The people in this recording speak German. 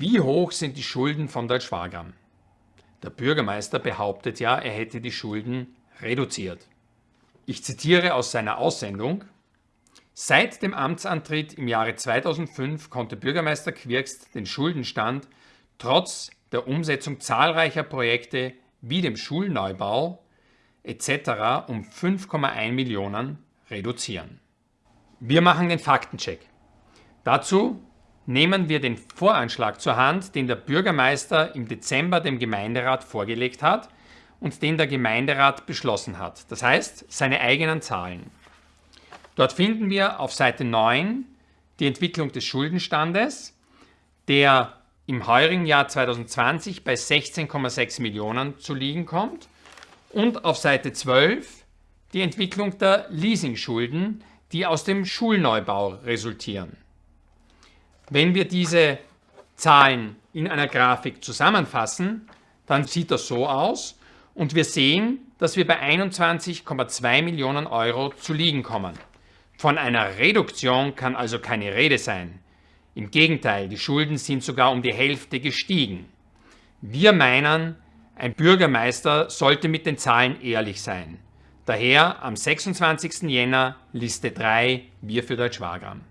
Wie hoch sind die Schulden von Deutsch-Wagram? Der Bürgermeister behauptet ja, er hätte die Schulden reduziert. Ich zitiere aus seiner Aussendung. Seit dem Amtsantritt im Jahre 2005 konnte Bürgermeister Quirkst den Schuldenstand trotz der Umsetzung zahlreicher Projekte wie dem Schulneubau etc. um 5,1 Millionen reduzieren. Wir machen den Faktencheck. Dazu nehmen wir den Voranschlag zur Hand, den der Bürgermeister im Dezember dem Gemeinderat vorgelegt hat und den der Gemeinderat beschlossen hat. Das heißt, seine eigenen Zahlen. Dort finden wir auf Seite 9 die Entwicklung des Schuldenstandes, der im heurigen Jahr 2020 bei 16,6 Millionen zu liegen kommt und auf Seite 12 die Entwicklung der Leasingschulden, die aus dem Schulneubau resultieren. Wenn wir diese Zahlen in einer Grafik zusammenfassen, dann sieht das so aus und wir sehen, dass wir bei 21,2 Millionen Euro zu liegen kommen. Von einer Reduktion kann also keine Rede sein. Im Gegenteil, die Schulden sind sogar um die Hälfte gestiegen. Wir meinen, ein Bürgermeister sollte mit den Zahlen ehrlich sein. Daher am 26. Jänner Liste 3 Wir für Deutsch-Wagram.